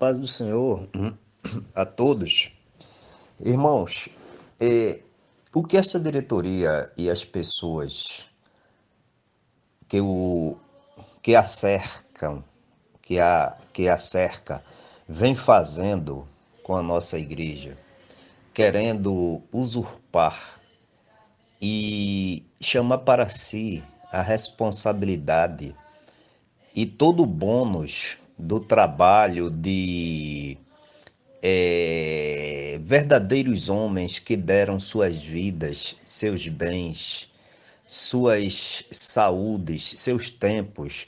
paz do Senhor a todos. Irmãos, é, o que esta diretoria e as pessoas que, o, que a cercam, que a, que a cerca, vem fazendo com a nossa igreja, querendo usurpar e chamar para si a responsabilidade e todo o bônus do trabalho de é, verdadeiros homens que deram suas vidas, seus bens, suas saúdes, seus tempos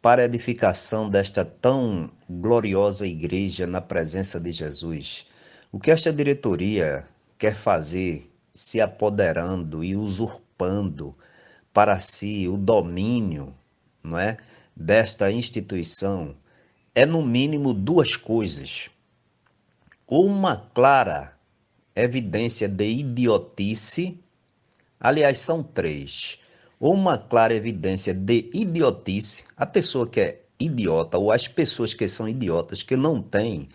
para a edificação desta tão gloriosa igreja na presença de Jesus. O que esta diretoria quer fazer, se apoderando e usurpando para si o domínio, não é, desta instituição, é no mínimo duas coisas. Uma clara evidência de idiotice, aliás, são três. Uma clara evidência de idiotice, a pessoa que é idiota ou as pessoas que são idiotas, que não têm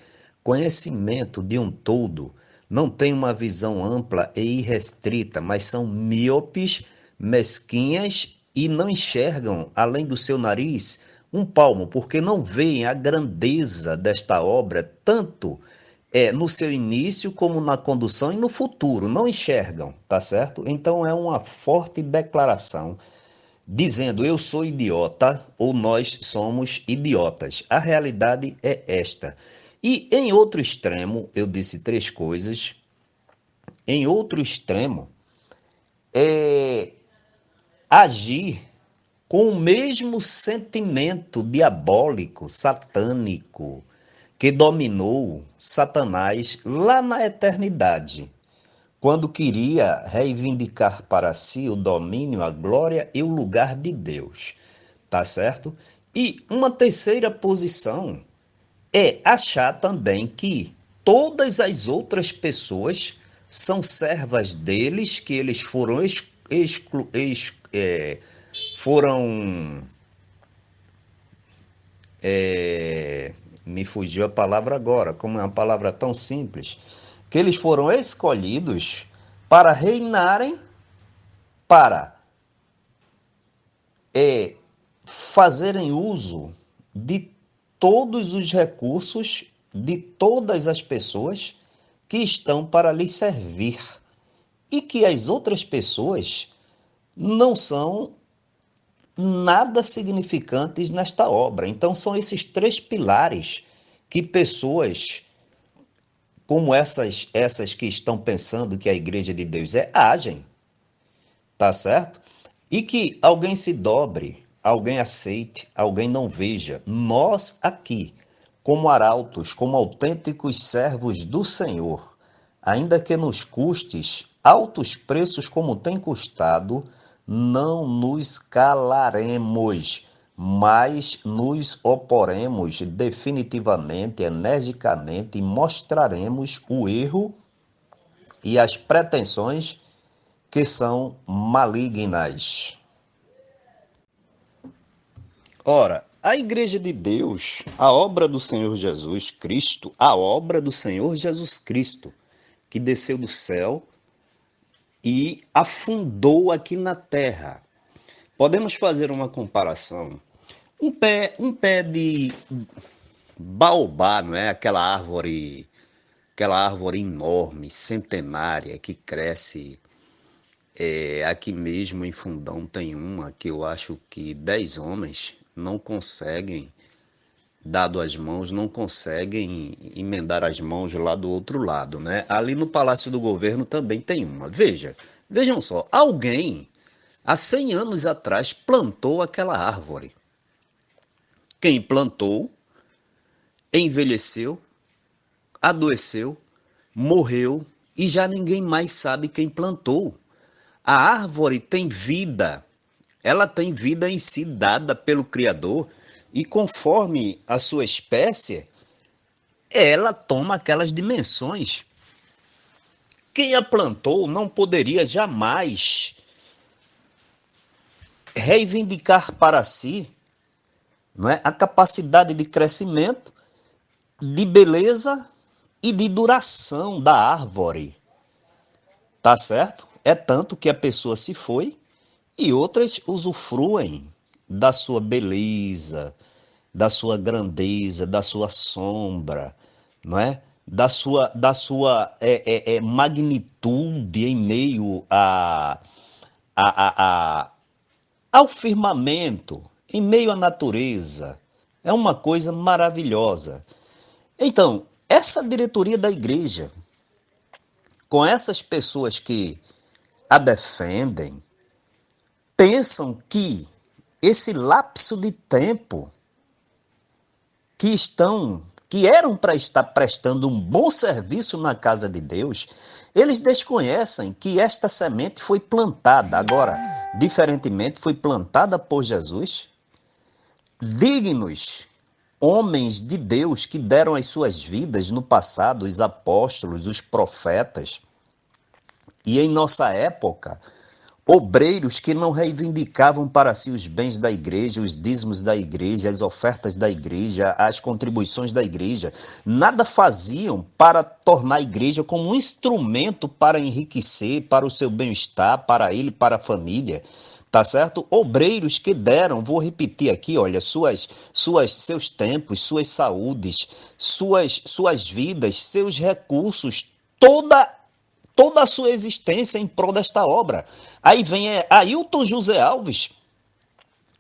conhecimento de um todo, não têm uma visão ampla e irrestrita, mas são míopes, mesquinhas e não enxergam, além do seu nariz, um palmo, porque não veem a grandeza desta obra, tanto é no seu início como na condução e no futuro, não enxergam, tá certo? Então é uma forte declaração dizendo eu sou idiota ou nós somos idiotas. A realidade é esta. E em outro extremo, eu disse três coisas. Em outro extremo, é agir com o mesmo sentimento diabólico, satânico, que dominou Satanás lá na eternidade, quando queria reivindicar para si o domínio, a glória e o lugar de Deus. Tá certo? E uma terceira posição é achar também que todas as outras pessoas são servas deles, que eles foram exclu, exclu, é, foram. É, me fugiu a palavra agora, como é uma palavra tão simples, que eles foram escolhidos para reinarem, para é, fazerem uso de todos os recursos de todas as pessoas que estão para lhes servir e que as outras pessoas não são nada significantes nesta obra. Então, são esses três pilares que pessoas como essas, essas que estão pensando que a igreja de Deus é, agem. Tá certo? E que alguém se dobre, alguém aceite, alguém não veja. Nós aqui, como arautos, como autênticos servos do Senhor, ainda que nos custes altos preços como tem custado, não nos calaremos, mas nos oporemos definitivamente, energicamente e mostraremos o erro e as pretensões que são malignas. Ora, a Igreja de Deus, a obra do Senhor Jesus Cristo, a obra do Senhor Jesus Cristo, que desceu do céu e afundou aqui na terra. Podemos fazer uma comparação. Um pé, um pé de baobá, não é? Aquela árvore, aquela árvore enorme, centenária que cresce é, aqui mesmo em Fundão tem uma que eu acho que dez homens não conseguem dado as mãos, não conseguem emendar as mãos lá do outro lado, né? Ali no Palácio do Governo também tem uma. Veja, vejam só, alguém há 100 anos atrás plantou aquela árvore. Quem plantou envelheceu, adoeceu, morreu e já ninguém mais sabe quem plantou. A árvore tem vida, ela tem vida em si dada pelo Criador e conforme a sua espécie, ela toma aquelas dimensões. Quem a plantou não poderia jamais reivindicar para si não é, a capacidade de crescimento de beleza e de duração da árvore. Tá certo? É tanto que a pessoa se foi e outras usufruem da sua beleza, da sua grandeza, da sua sombra, não é? Da sua, da sua é, é, é, magnitude em meio a, a, a, a, ao firmamento, em meio à natureza. É uma coisa maravilhosa. Então, essa diretoria da igreja, com essas pessoas que a defendem, pensam que esse lapso de tempo que estão que eram para estar prestando um bom serviço na casa de Deus, eles desconhecem que esta semente foi plantada. Agora, diferentemente, foi plantada por Jesus. Dignos homens de Deus que deram as suas vidas no passado, os apóstolos, os profetas. E em nossa época, obreiros que não reivindicavam para si os bens da igreja, os dízimos da igreja, as ofertas da igreja, as contribuições da igreja, nada faziam para tornar a igreja como um instrumento para enriquecer, para o seu bem-estar, para ele, para a família. Tá certo? Obreiros que deram, vou repetir aqui, olha, suas, suas, seus tempos, suas saúdes, suas, suas vidas, seus recursos, toda toda a sua existência em prol desta obra. Aí vem é, Ailton José Alves,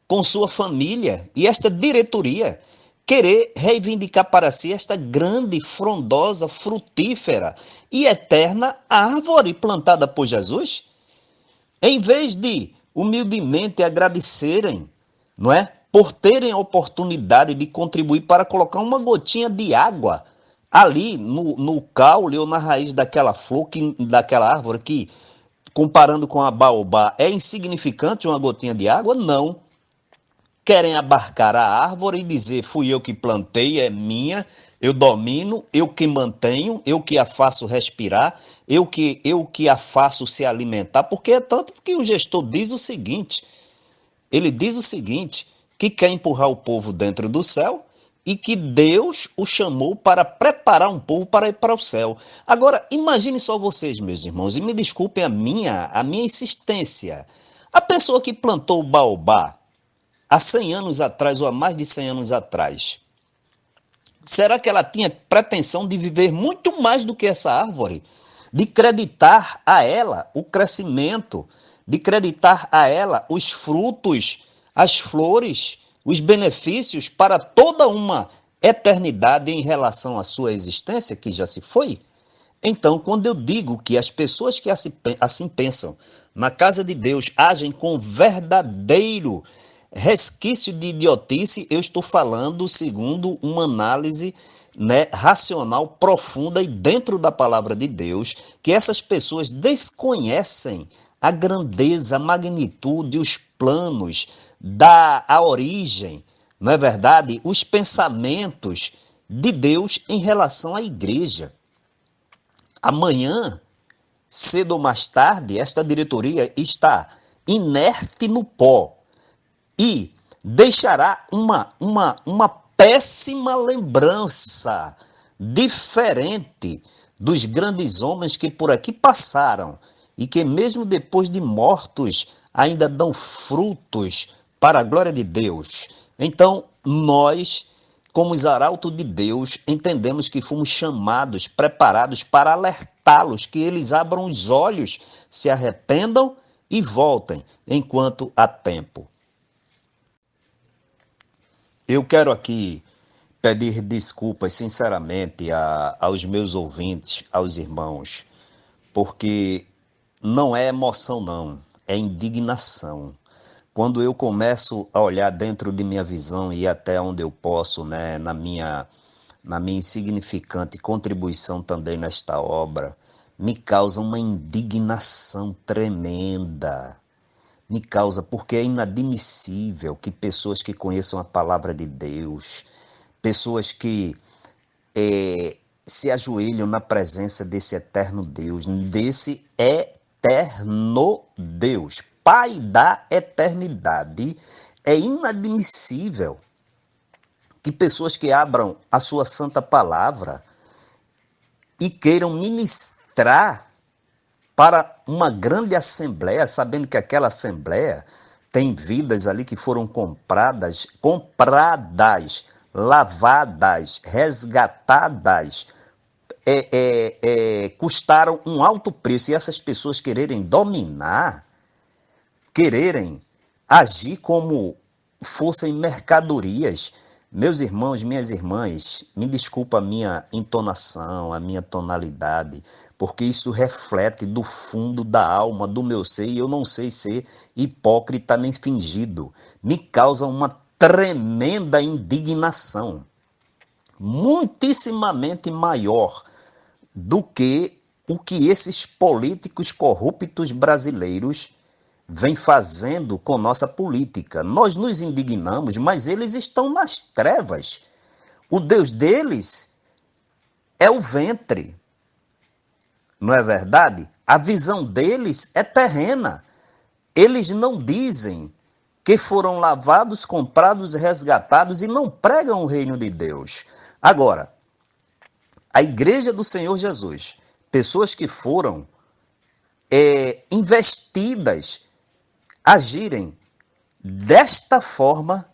com sua família e esta diretoria, querer reivindicar para si esta grande, frondosa, frutífera e eterna árvore plantada por Jesus? Em vez de humildemente agradecerem, não é? Por terem a oportunidade de contribuir para colocar uma gotinha de água ali no, no caule ou na raiz daquela flor, que, daquela árvore que, comparando com a baobá, é insignificante uma gotinha de água? Não. Querem abarcar a árvore e dizer: fui eu que plantei, é minha, eu domino, eu que mantenho, eu que a faço respirar, eu que, eu que a faço se alimentar, porque é tanto que o gestor diz o seguinte: ele diz o seguinte, que quer empurrar o povo dentro do céu e que Deus o chamou para preparar um povo para ir para o céu. Agora, imagine só vocês, meus irmãos, e me desculpem a minha, a minha insistência. A pessoa que plantou o baobá há 100 anos atrás ou há mais de 100 anos atrás, será que ela tinha pretensão de viver muito mais do que essa árvore? De creditar a ela o crescimento, de creditar a ela os frutos, as flores, os benefícios para toda uma eternidade em relação à sua existência, que já se foi? Então, quando eu digo que as pessoas que assim pensam na casa de Deus agem com verdadeiro resquício de idiotice, eu estou falando segundo uma análise né, racional profunda e dentro da palavra de Deus, que essas pessoas desconhecem a grandeza, a magnitude, os planos, dá a origem, não é verdade? Os pensamentos de Deus em relação à igreja. Amanhã, cedo ou mais tarde, esta diretoria está inerte no pó e deixará uma, uma, uma péssima lembrança diferente dos grandes homens que por aqui passaram e que, mesmo depois de mortos, ainda dão frutos para a glória de Deus. Então, nós, como os arautos de Deus, entendemos que fomos chamados, preparados para alertá-los, que eles abram os olhos, se arrependam e voltem enquanto há tempo. Eu quero aqui pedir desculpas sinceramente a, aos meus ouvintes, aos irmãos, porque não é emoção, não, é indignação quando eu começo a olhar dentro de minha visão e até onde eu posso, né, na minha na minha insignificante contribuição também nesta obra, me causa uma indignação tremenda. Me causa porque é inadmissível que pessoas que conheçam a palavra de Deus, pessoas que é, se ajoelham na presença desse eterno Deus, desse eterno Deus, Pai da eternidade, é inadmissível que pessoas que abram a sua santa palavra e queiram ministrar para uma grande assembleia, sabendo que aquela assembleia tem vidas ali que foram compradas, compradas, lavadas, resgatadas, é, é, é, custaram um alto preço. E essas pessoas quererem dominar, quererem agir como fossem mercadorias. Meus irmãos, minhas irmãs, me desculpa a minha entonação, a minha tonalidade, porque isso reflete do fundo da alma, do meu ser, e eu não sei ser hipócrita nem fingido. Me causa uma tremenda indignação, muitíssimamente maior do que o que esses políticos corruptos brasileiros vêm fazendo com nossa política. Nós nos indignamos, mas eles estão nas trevas. O Deus deles é o ventre, não é verdade? A visão deles é terrena. Eles não dizem que foram lavados, comprados, resgatados e não pregam o reino de Deus. Agora, a igreja do Senhor Jesus, pessoas que foram é, investidas, agirem desta forma,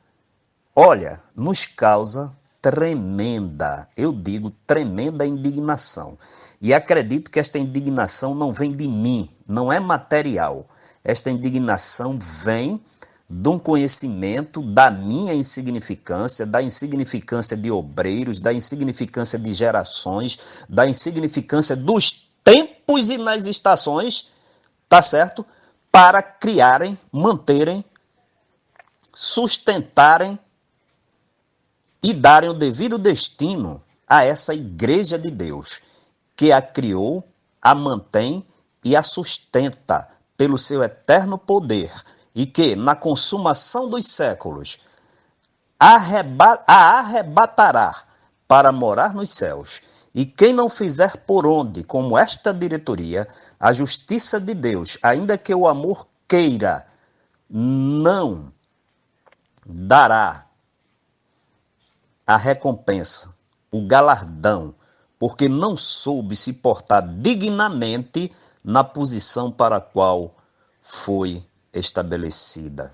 olha, nos causa tremenda, eu digo tremenda indignação. E acredito que esta indignação não vem de mim, não é material. Esta indignação vem de um conhecimento da minha insignificância, da insignificância de obreiros, da insignificância de gerações, da insignificância dos tempos e nas estações, tá certo? Para criarem, manterem, sustentarem e darem o devido destino a essa igreja de Deus que a criou, a mantém e a sustenta pelo seu eterno poder, e que, na consumação dos séculos, a arrebatará para morar nos céus. E quem não fizer por onde, como esta diretoria, a justiça de Deus, ainda que o amor queira, não dará a recompensa, o galardão porque não soube se portar dignamente na posição para a qual foi estabelecida.